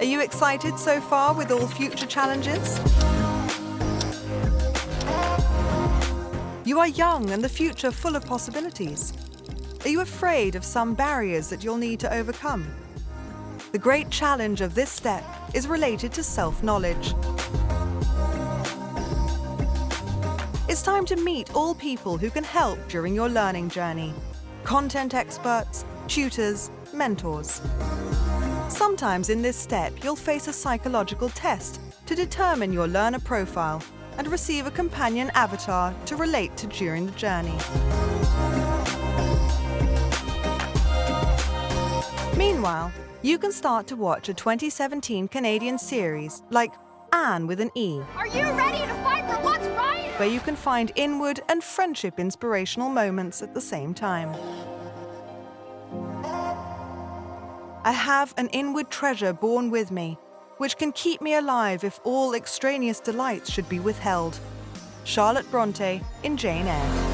Are you excited so far with all future challenges? You are young and the future full of possibilities. Are you afraid of some barriers that you'll need to overcome? The great challenge of this step is related to self-knowledge. It's time to meet all people who can help during your learning journey. Content experts, tutors, mentors. Sometimes in this step, you'll face a psychological test to determine your learner profile and receive a companion avatar to relate to during the journey. Meanwhile, you can start to watch a 2017 Canadian series like Anne with an E. Are you ready to fight for what's right? Where you can find inward and friendship inspirational moments at the same time. I have an inward treasure born with me, which can keep me alive if all extraneous delights should be withheld. Charlotte Bronte in Jane Eyre.